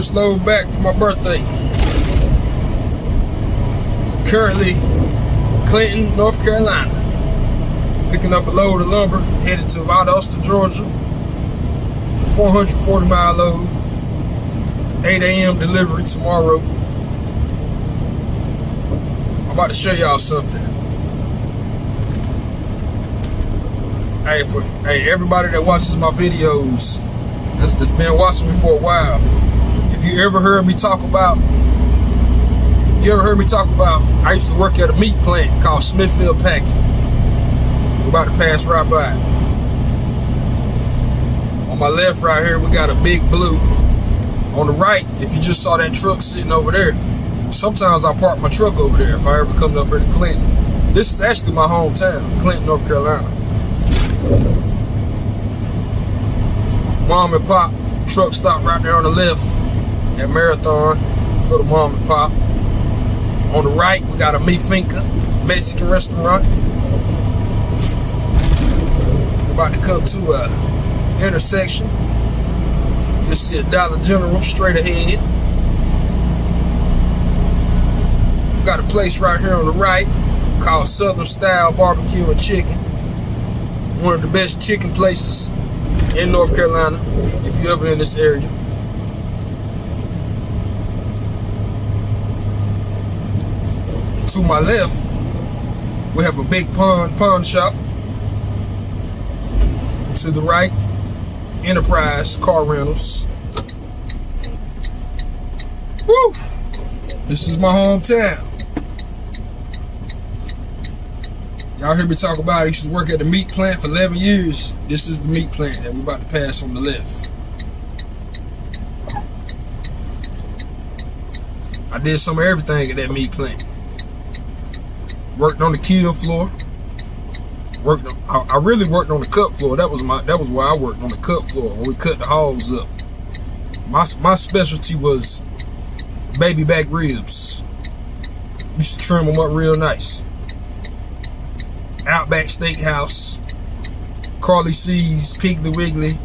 first load back for my birthday. Currently, Clinton, North Carolina. Picking up a load of lumber, headed to Valdosta, Georgia. 440 mile load. 8 a.m. delivery tomorrow. I'm about to show y'all something. Hey, for hey everybody that watches my videos, that's, that's been watching me for a while. You ever heard me talk about, you ever heard me talk about? I used to work at a meat plant called Smithfield Packing. We're about to pass right by. On my left, right here, we got a big blue. On the right, if you just saw that truck sitting over there, sometimes I park my truck over there if I ever come up here to Clinton. This is actually my hometown, Clinton, North Carolina. Mom and Pop truck stop right there on the left at Marathon. To Mom and Pop. On the right, we got a Mi Finca Mexican restaurant. We're about to come to a intersection. You'll see a Dollar General straight ahead. We got a place right here on the right called Southern Style Barbecue and Chicken one of the best chicken places in North Carolina if you're ever in this area. To my left, we have a big pawn pawn shop. To the right, Enterprise Car Rentals. Woo! This is my hometown. Y'all hear me talk about I used to work at the meat plant for 11 years. This is the meat plant that we're about to pass on the left. I did some of everything at that meat plant. Worked on the kill floor. Worked. On, I, I, really worked on the cut floor. That was my. That was where I worked on the cut floor when we cut the hogs up. My my specialty was baby back ribs. Used to trim them up real nice. Outback Steakhouse, Carlie C's, Piggly Wiggly,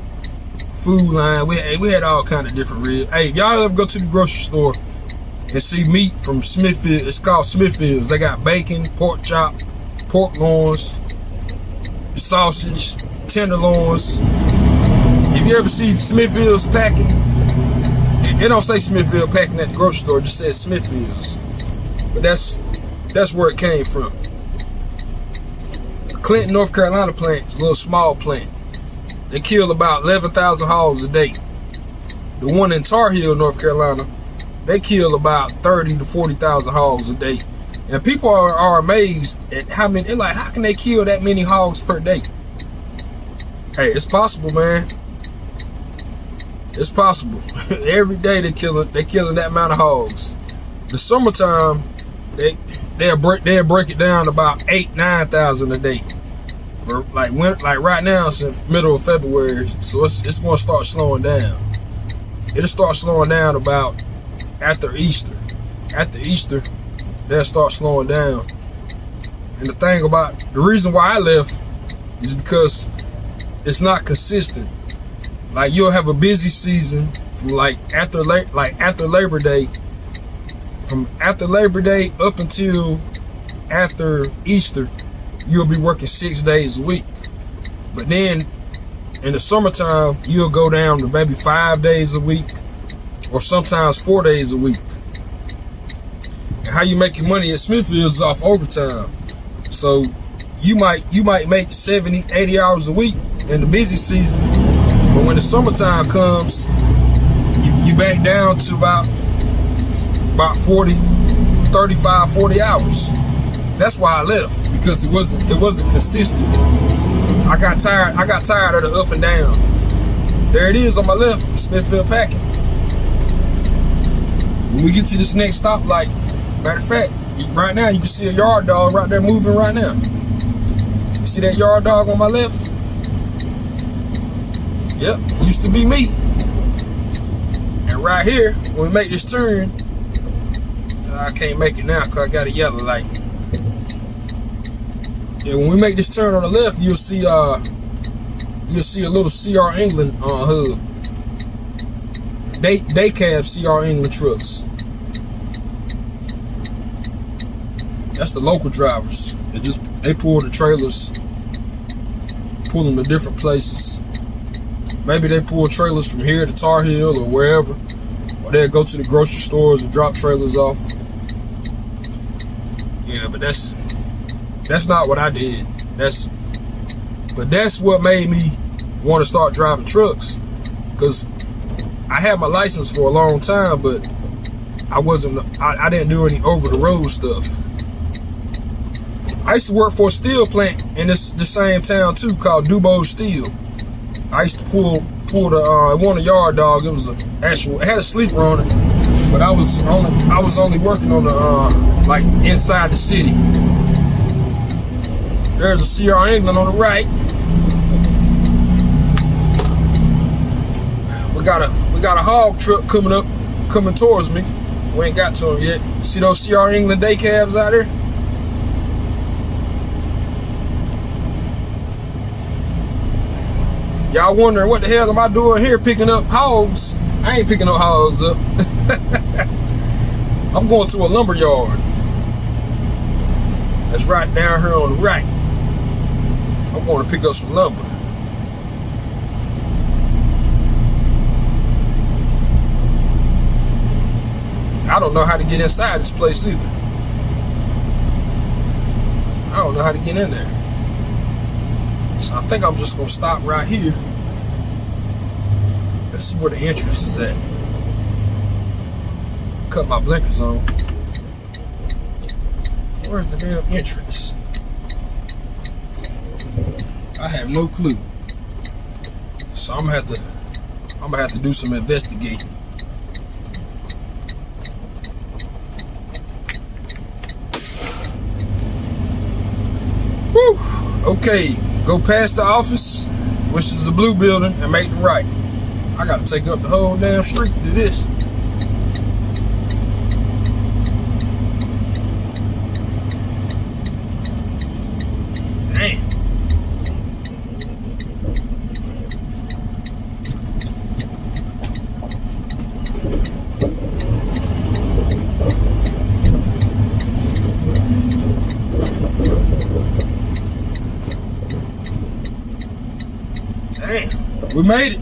Food Lion. We we had all kind of different ribs. Hey, y'all ever go to the grocery store and see meat from Smithfield, it's called Smithfield's. They got bacon, pork chop, pork loins, sausage, tenderloins. If you ever see Smithfield's packing, it, don't say Smithfield packing at the grocery store, it just says Smithfield's. But that's that's where it came from. Clinton, North Carolina plant a little small plant. They kill about 11,000 hogs a day. The one in Tar Heel, North Carolina, they kill about 30 to 40,000 hogs a day. And people are, are amazed at how many, they're like, how can they kill that many hogs per day? Hey, it's possible, man. It's possible. Every day they killing they killing that amount of hogs. The summertime, they they'll break they'll break it down about eight nine thousand a day. Like when like right now since middle of February, so it's it's gonna start slowing down. It'll start slowing down about after Easter. After Easter, they'll start slowing down. And the thing about the reason why I left is because it's not consistent. Like you'll have a busy season from like after like after Labor Day, from after Labor Day up until after Easter you'll be working six days a week. But then in the summertime, you'll go down to maybe five days a week or sometimes four days a week. And how you make your money at Smithfield is off overtime. So you might you might make 70, 80 hours a week in the busy season. But when the summertime comes, you, you back down to about about 40, 35, 40 hours. That's why I left because it wasn't it wasn't consistent. I got tired. I got tired of the up and down. There it is on my left, Smithfield Packing. When we get to this next stoplight, matter of fact, right now you can see a yard dog right there moving right now. You see that yard dog on my left? Yep, used to be me. And right here, when we make this turn, I can't make it now because I got a yellow light. And when we make this turn on the left, you'll see uh you'll see a little CR England uh, hub. Day day cab CR England trucks. That's the local drivers. They just they pull the trailers, pull them to different places. Maybe they pull trailers from here to Tar Heel or wherever, or they'll go to the grocery stores and drop trailers off. Yeah, but that's that's not what I did. That's but that's what made me want to start driving trucks because I had my license for a long time, but I wasn't. I, I didn't do any over the road stuff. I used to work for a steel plant in this the same town too, called Dubose Steel. I used to pull pull the uh, one a yard dog. It was an actual. It had a sleeper on it, but I was only I was only working on the uh, like inside the city. There's a CR England on the right. We got a we got a hog truck coming up, coming towards me. We ain't got to him yet. See those CR England day cabs out there? Y'all wondering what the hell am I doing here picking up hogs? I ain't picking no hogs up. I'm going to a lumber yard. That's right down here on the right. I'm going to pick up some lumber. I don't know how to get inside this place either. I don't know how to get in there. So I think I'm just gonna stop right here. Let's see where the entrance is at. Cut my blinkers on. Where's the damn entrance? I have no clue. So I'm gonna have to I'm gonna have to do some investigating. Whew. Okay, go past the office, which is the blue building, and make the right. I gotta take up the whole damn street to do this. Damn. Damn, we made it.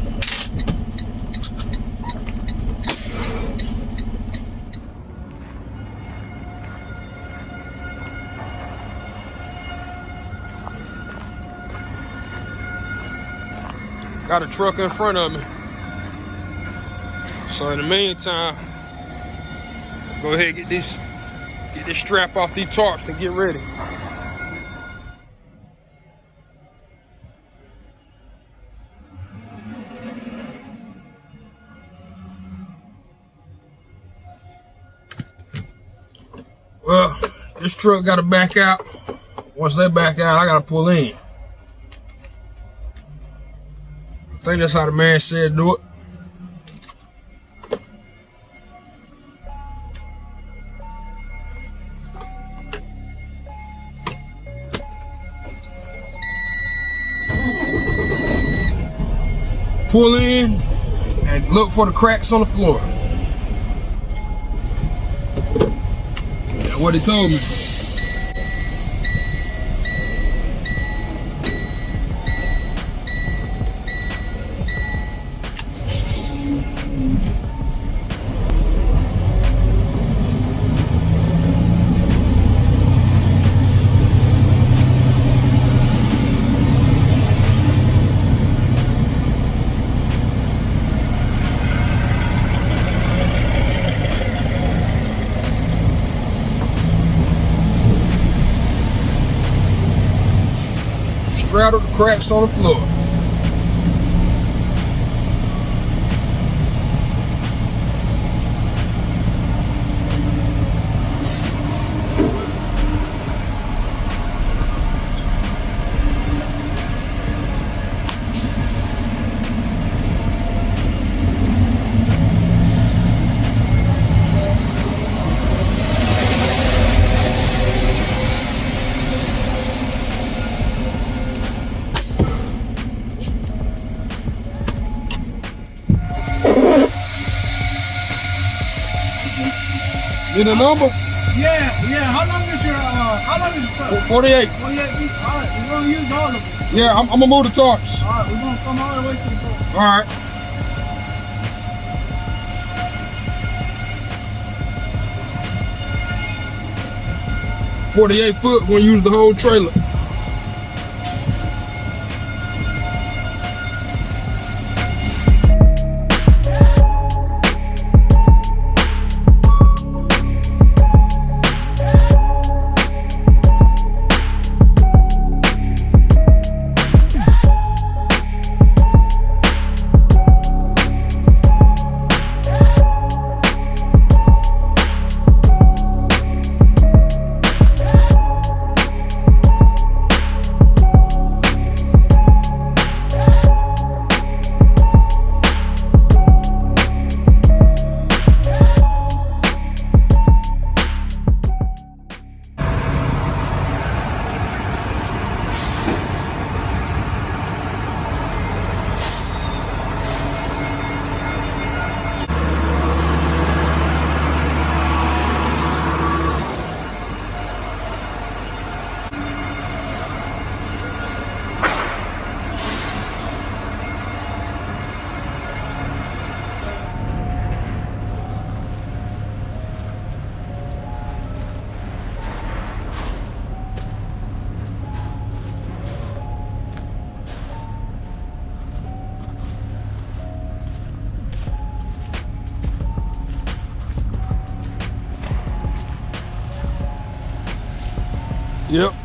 Got a truck in front of me. So in the meantime, go ahead and get this get this strap off these tarps and get ready. This truck got to back out. Once they back out, I got to pull in. I think that's how the man said do it. Pull in and look for the cracks on the floor. What he told me. Cracks on the floor. Get the number? Yeah, yeah. How long is your uh how long is your truck? 48. Well yeah, we, all right, we're gonna use all of them. Yeah, I'm, I'm gonna move the tarps. All right, we're gonna come all the way to the boat. All right. Forty-eight foot. We're gonna use the whole trailer.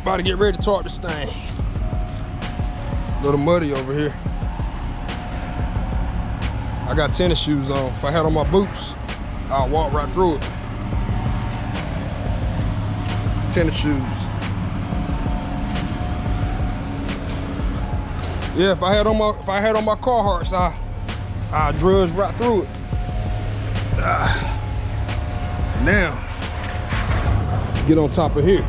About to get ready to tarp this thing. A Little muddy over here. I got tennis shoes on. If I had on my boots, I'll walk right through it. Tennis shoes. Yeah, if I had on my if I had on my Carhartts, I I drudge right through it. Ah. Now, get on top of here.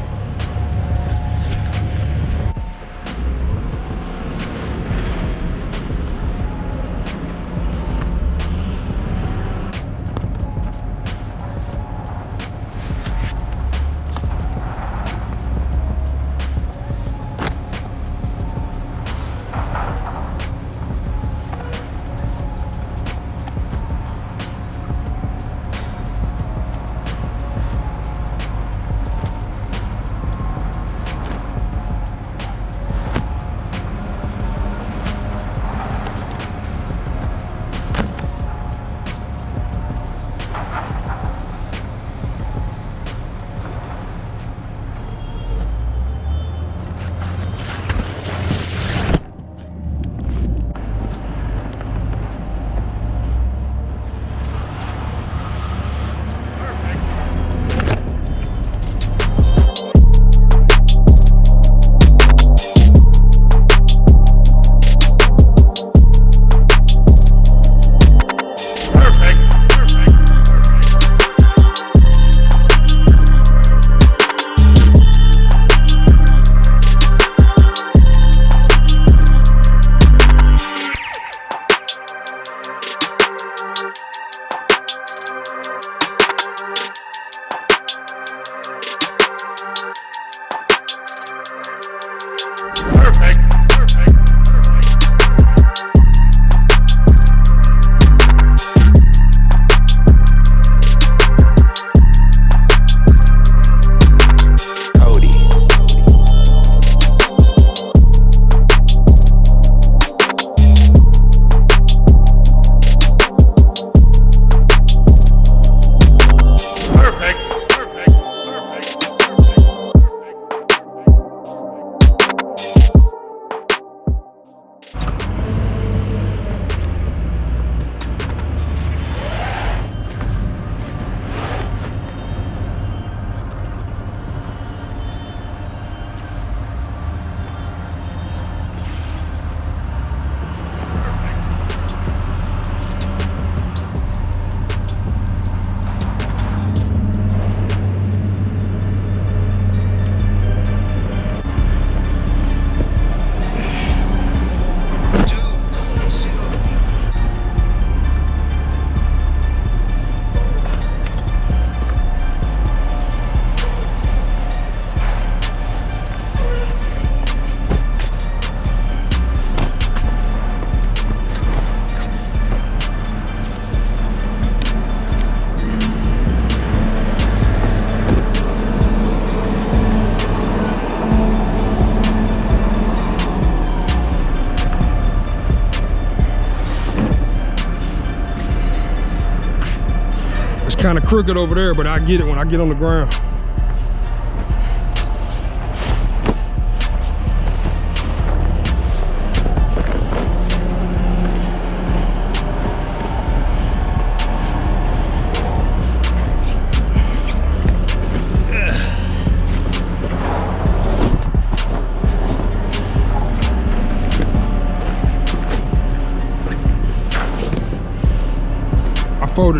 Kind of crooked over there, but I get it when I get on the ground.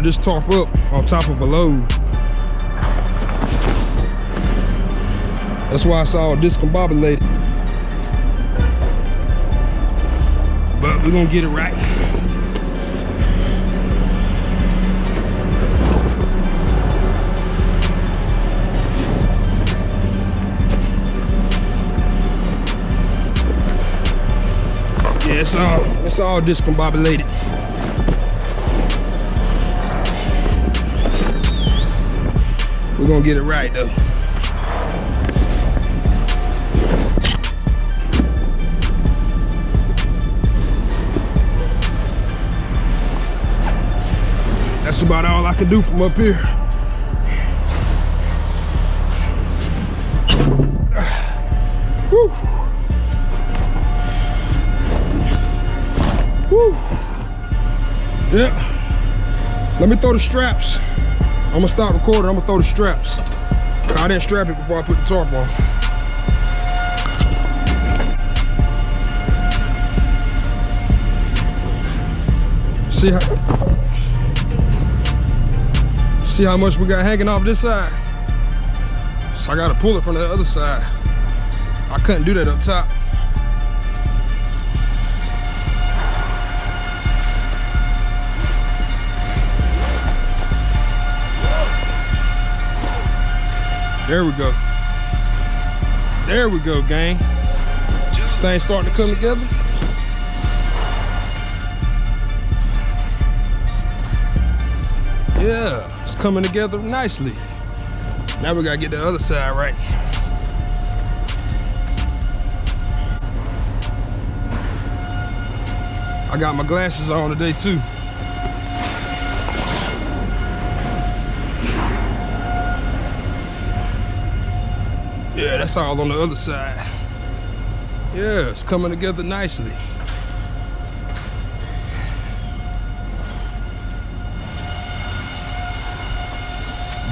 This tarp up on top of a load. That's why it's all discombobulated. But we're gonna get it right. Yeah, it's all it's all discombobulated. We're gonna get it right though. That's about all I can do from up here. Whew. Whew. Yeah. Let me throw the straps. I'm gonna stop recording. I'm gonna throw the straps. I didn't strap it before I put the tarp on. See how see how much we got hanging off this side. So I gotta pull it from the other side. I couldn't do that up top. There we go. There we go, gang. This thing starting to come together. Yeah, it's coming together nicely. Now we gotta get the other side right. I got my glasses on today too. Yeah, that's all on the other side. Yeah, it's coming together nicely.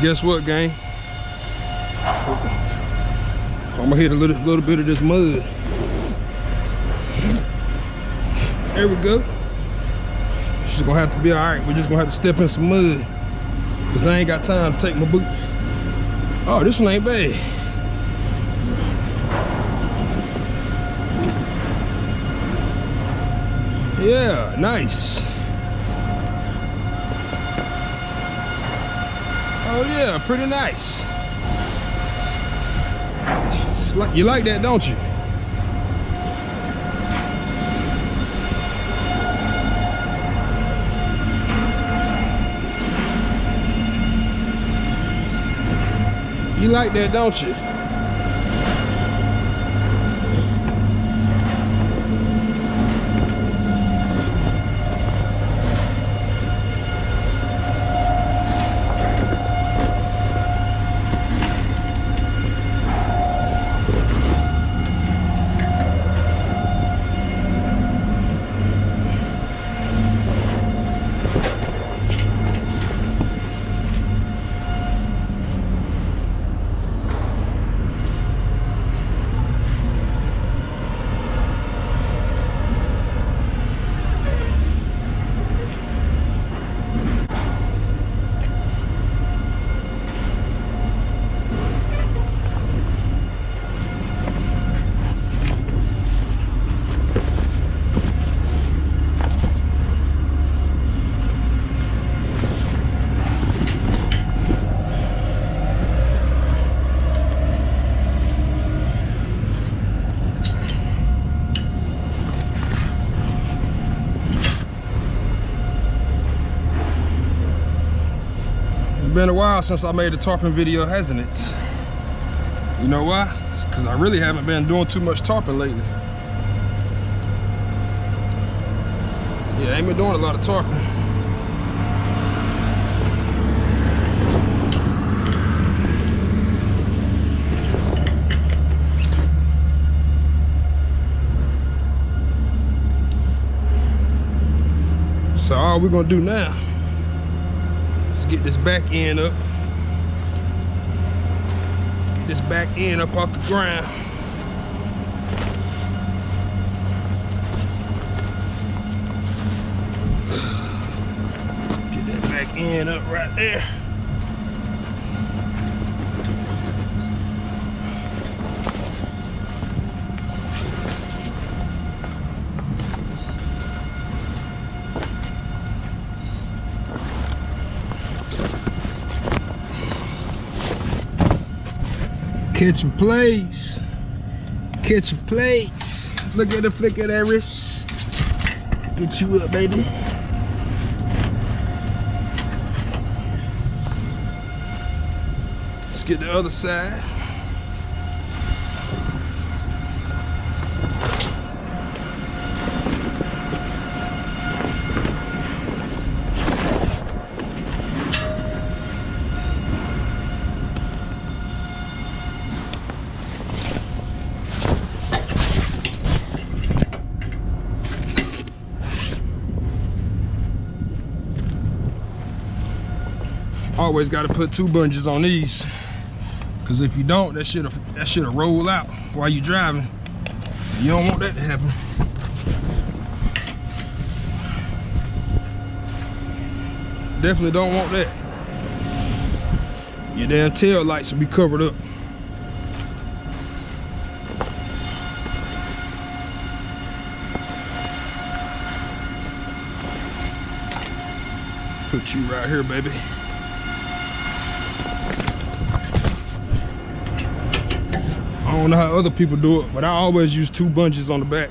Guess what, gang? I'm gonna hit a little, little bit of this mud. There we go. She's gonna have to be all right. We're just gonna have to step in some mud. Cause I ain't got time to take my boot. Oh, this one ain't bad. Yeah, nice. Oh yeah, pretty nice. You like that, don't you? You like that, don't you? while since I made a tarpon video, hasn't it? You know why? Because I really haven't been doing too much tarpon lately. Yeah, I ain't been doing a lot of tarpon. So all we're gonna do now get this back end up. Get this back end up off the ground. Get that back end up right there. Catching plays. Catching plays. Look at the flick of that wrist. Get you up, baby. Let's get the other side. Always got to put two bungees on these. Cause if you don't, that shit'll that shit'll roll out while you driving. You don't want that to happen. Definitely don't want that. Your damn tail lights should be covered up. Put you right here, baby. Don't know how other people do it, but I always use two bungees on the back.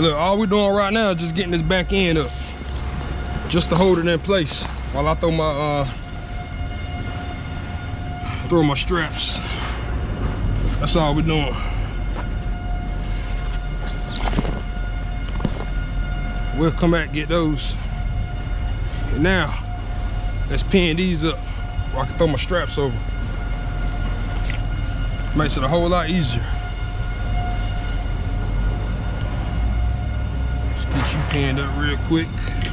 Look, all we're doing right now is just getting this back end up. Just to hold it in place while I throw my, uh, throw my straps. That's all we're doing. We'll come back get those. And now, let's pin these up where I can throw my straps over. Makes it a whole lot easier. Get you pinned up real quick.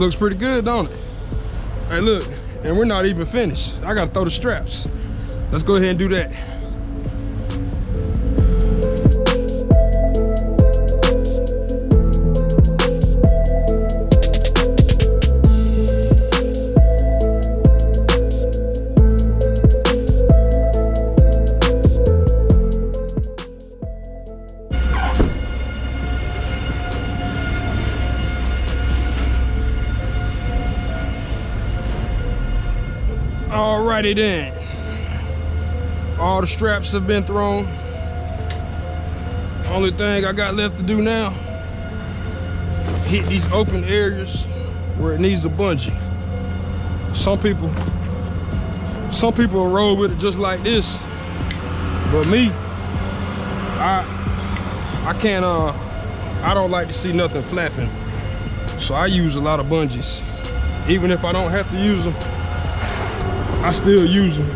Looks pretty good, don't it? Hey, look, and we're not even finished. I gotta throw the straps. Let's go ahead and do that. Alrighty then. All the straps have been thrown. Only thing I got left to do now, hit these open areas where it needs a bungee. Some people, some people roll with it just like this. But me, I I can't uh I don't like to see nothing flapping. So I use a lot of bungees. Even if I don't have to use them, I still use them.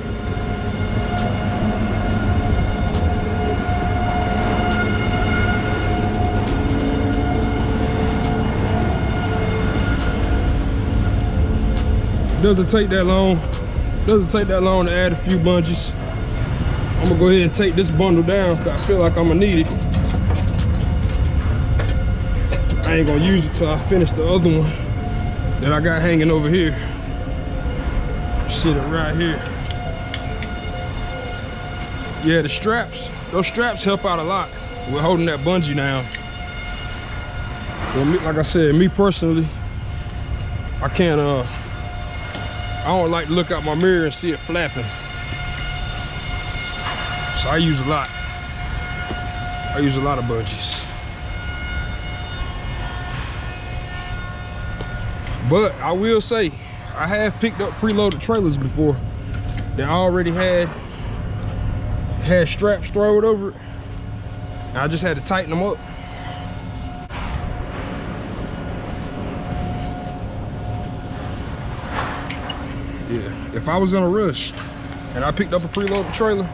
Doesn't take that long. Doesn't take that long to add a few bungees. I'm gonna go ahead and take this bundle down because I feel like I'm gonna need it. I ain't gonna use it till I finish the other one that I got hanging over here. Sit it right here. Yeah, the straps, those straps help out a lot We're holding that bungee down. Well, me, like I said, me personally, I can't, uh, I don't like to look out my mirror and see it flapping. So I use a lot. I use a lot of bungees. But I will say, I have picked up preloaded trailers before that already had had straps thrown over it. I just had to tighten them up. Yeah, if I was in a rush and I picked up a preloaded trailer,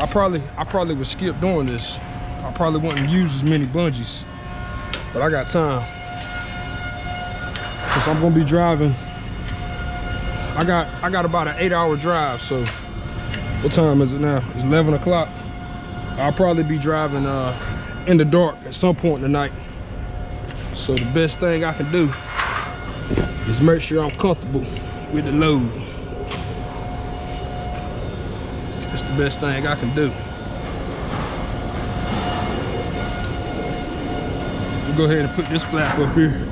I probably I probably would skip doing this. I probably wouldn't use as many bungees, but I got time. Cause I'm gonna be driving. I got I got about an eight hour drive, so what time is it now? It's 11 o'clock. I'll probably be driving uh, in the dark at some point in the night. So the best thing I can do is make sure I'm comfortable with the load. That's the best thing I can do. We'll go ahead and put this flap up here.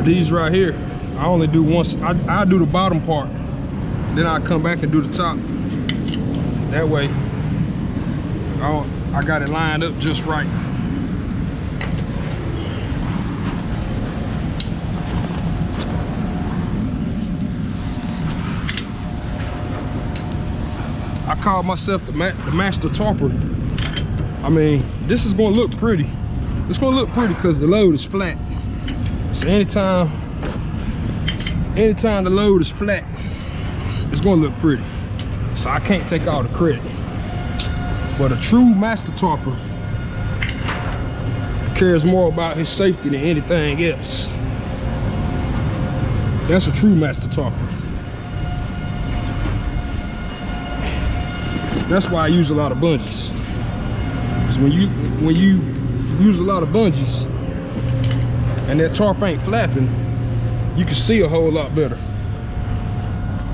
Now these right here, I only do once, I, I do the bottom part. Then I come back and do the top. That way, I, I got it lined up just right. I call myself the, ma the master tarper. I mean, this is gonna look pretty. It's gonna look pretty because the load is flat. So anytime, anytime the load is flat, it's gonna look pretty. So I can't take all the credit. But a true master tarper cares more about his safety than anything else. That's a true master tarper. That's why I use a lot of bungees. Because when you when you use a lot of bungees and that tarp ain't flapping, you can see a whole lot better.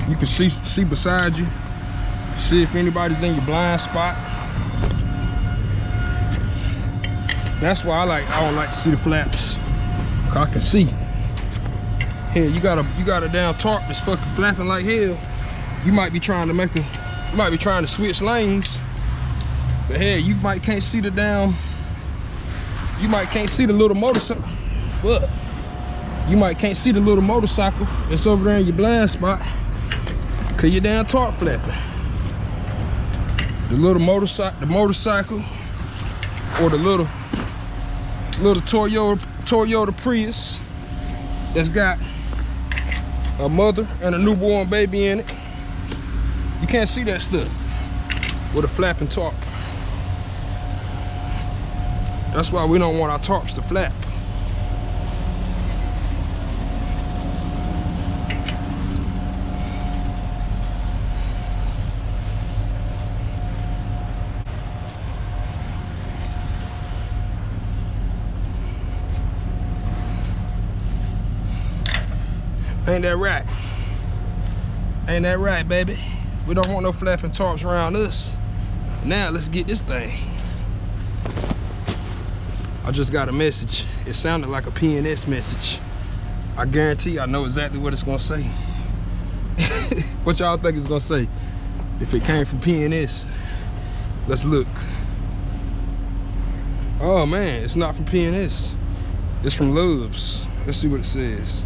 You can see see beside you, see if anybody's in your blind spot. That's why I like I don't like to see the flaps. I can see. Here you got a you got a down tarp that's fucking flapping like hell. You might be trying to make a you might be trying to switch lanes. But hey, you might can't see the down. You might can't see the little motorcycle. Fuck. You might can't see the little motorcycle that's over there in your blind spot. Cause you're down tarp flapping. The little motorcycle, the motorcycle, or the little little Toyota Toyota Prius that's got a mother and a newborn baby in it. You can't see that stuff with a flapping tarp. That's why we don't want our tarps to flap. Ain't that right? Ain't that right, baby? We don't want no flapping tarps around us. Now let's get this thing. I just got a message. It sounded like a PNS message. I guarantee I know exactly what it's gonna say. what y'all think it's gonna say? If it came from PNS, let's look. Oh man, it's not from PNS. It's from Loves. Let's see what it says.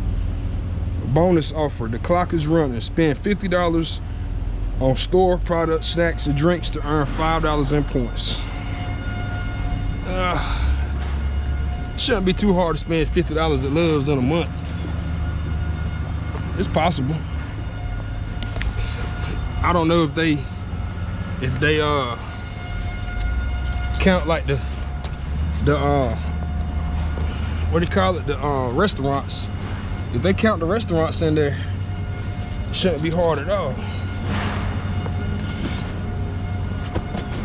Bonus offer, the clock is running. Spend $50 on store products, snacks, and drinks to earn $5 in points. Uh, shouldn't be too hard to spend $50 at Loves in a month. It's possible. I don't know if they if they uh count like the the uh what do you call it the uh restaurants if they count the restaurants in there it shouldn't be hard at all.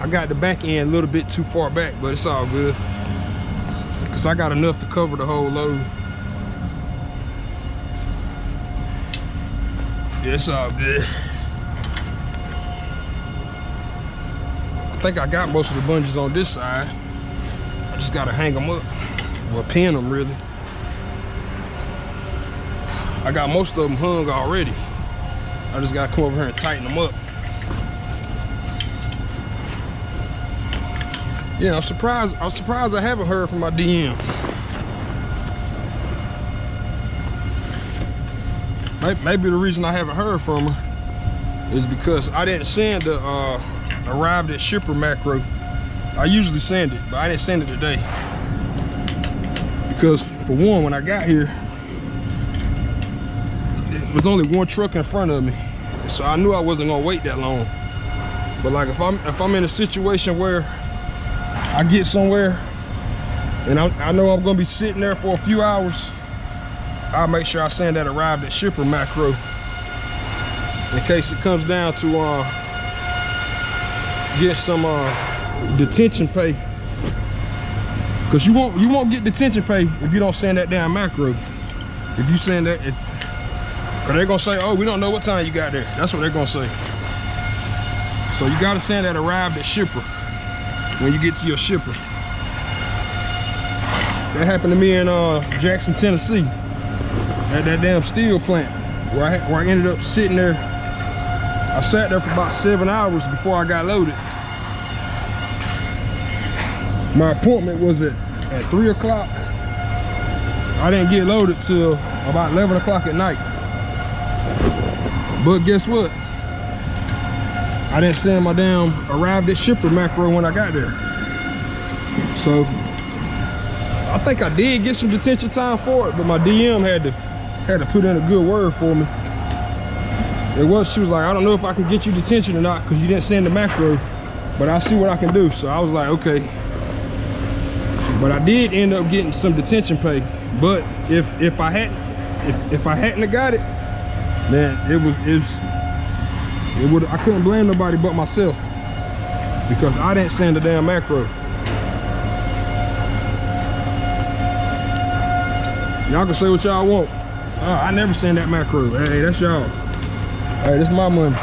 I got the back end a little bit too far back but it's all good. Because I got enough to cover the whole load. Yeah, it's all good. I think I got most of the bungees on this side. I just gotta hang them up, or pin them really. I got most of them hung already. I just gotta come over here and tighten them up. Yeah, I'm surprised. I'm surprised I haven't heard from my DM. Maybe the reason I haven't heard from her is because I didn't send the uh, arrived at shipper macro. I usually send it, but I didn't send it today. Because for one, when I got here, was only one truck in front of me. So I knew I wasn't gonna wait that long. But like if I'm if I'm in a situation where I get somewhere and I, I know I'm gonna be sitting there for a few hours, I'll make sure I send that arrived at shipper macro in case it comes down to uh, get some uh, detention pay. Cause you won't you won't get detention pay if you don't send that damn macro. If you send that, if, cause they're gonna say, oh, we don't know what time you got there. That's what they're gonna say. So you gotta send that arrived at shipper when you get to your shipper. That happened to me in uh, Jackson, Tennessee, at that damn steel plant, where I, where I ended up sitting there I sat there for about seven hours before I got loaded. My appointment was at, at three o'clock. I didn't get loaded till about 11 o'clock at night. But guess what? I didn't send my damn arrived at shipper macro when I got there. So I think I did get some detention time for it, but my DM had to had to put in a good word for me it was she was like i don't know if i can get you detention or not because you didn't send the macro but i see what i can do so i was like okay but i did end up getting some detention pay but if if i had if, if i hadn't have got it then it was it was it would i couldn't blame nobody but myself because i didn't send the damn macro y'all can say what y'all want uh, i never send that macro hey that's y'all Hey, this is my money.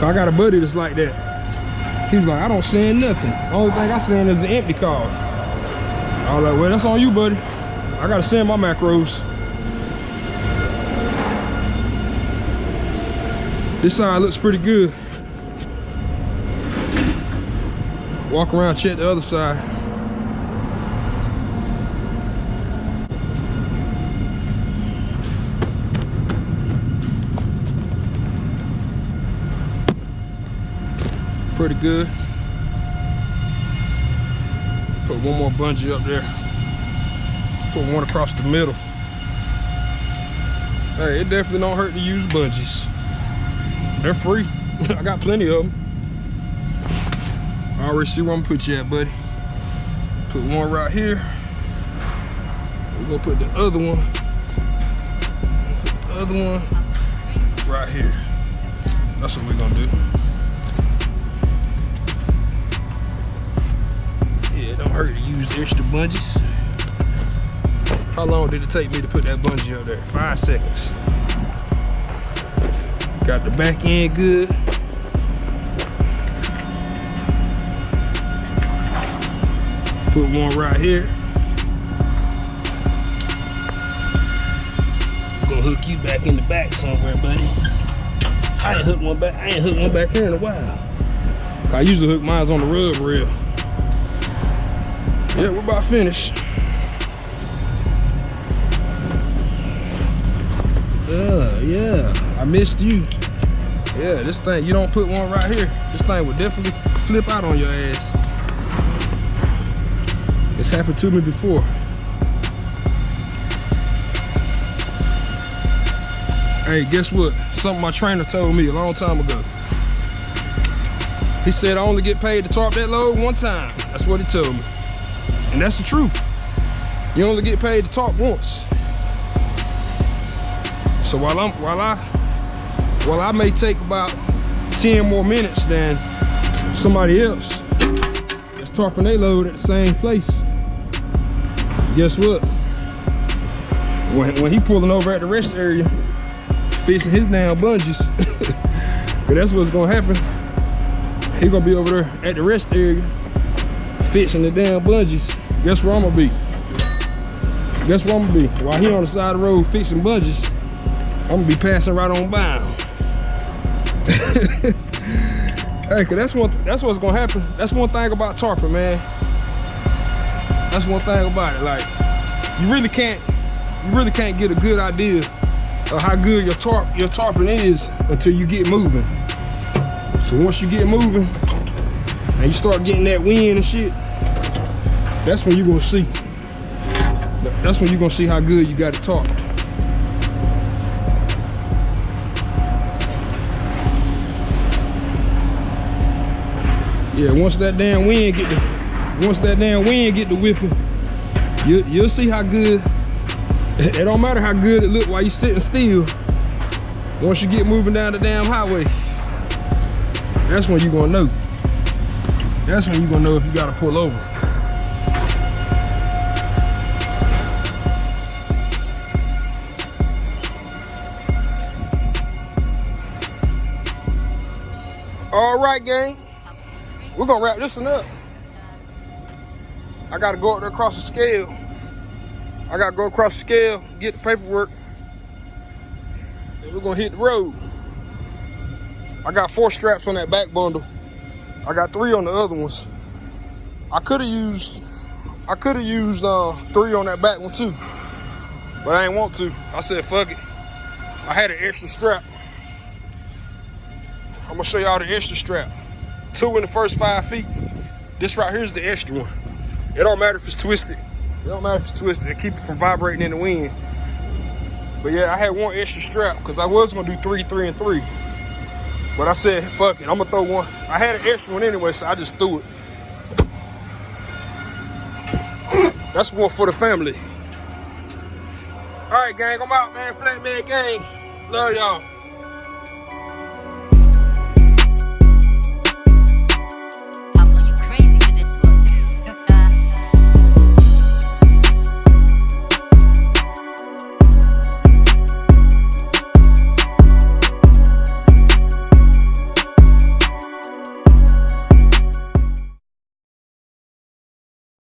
I got a buddy that's like that. He's like, I don't send nothing. Only thing I send is an empty card. I was like, well, that's on you, buddy. I gotta send my macros. This side looks pretty good. Walk around, check the other side. pretty good. Put one more bungee up there. Put one across the middle. Hey, it definitely don't hurt to use bungees. They're free. I got plenty of them. I already see where I'm put you at, buddy. Put one right here. We're gonna put the other one. Put the other one right here. That's what we're gonna do. Yeah, don't hurt to use extra bungees. How long did it take me to put that bungee up there? Five seconds. Got the back end good. Put one right here. Gonna hook you back in the back somewhere, buddy. I ain't hooked one back. I ain't hooked one back here in a while. I usually hook mine on the rub rail. Yeah, we're about finished. Uh, yeah, yeah. I missed you. Yeah, this thing, you don't put one right here, this thing would definitely flip out on your ass. It's happened to me before. Hey, guess what? Something my trainer told me a long time ago. He said I only get paid to tarp that load one time. That's what he told me. And that's the truth. You only get paid to tarp once. So while I'm while I while I may take about 10 more minutes than somebody else that's tarping their load at the same place, guess what? When, when he pulling over at the rest area, fixing his damn bungees, that's what's gonna happen. He gonna be over there at the rest area, fixing the damn bungees. Guess where I'm gonna be? Guess where I'm gonna be? While he on the side of the road fixing bungees, I'm gonna be passing right on by him. hey, cause that's one that's what's gonna happen. That's one thing about tarping, man. That's one thing about it. Like, you really can't you really can't get a good idea of how good your tarp your tarping is until you get moving. So once you get moving and you start getting that wind and shit, that's when you're gonna see. That's when you're gonna see how good you got it tarped. Yeah, once that damn wind get the once that damn wind get the whipping, you you'll see how good. It don't matter how good it look while you sitting still. Once you get moving down the damn highway, that's when you gonna know. That's when you gonna know if you gotta pull over. All right, gang. We're gonna wrap this one up. I gotta go up there across the scale. I gotta go across the scale, get the paperwork, and we're gonna hit the road. I got four straps on that back bundle. I got three on the other ones. I could have used, I could have used uh, three on that back one too, but I ain't want to. I said, fuck it. I had an extra strap. I'm gonna show y'all the extra strap. Two in the first five feet. This right here is the extra one. It don't matter if it's twisted. It don't matter if it's twisted. It keep it from vibrating in the wind. But yeah, I had one extra strap because I was gonna do three, three, and three. But I said, fuck it, I'm gonna throw one. I had an extra one anyway, so I just threw it. That's one for the family. All right, gang, I'm out, man. Flatman gang. Love y'all.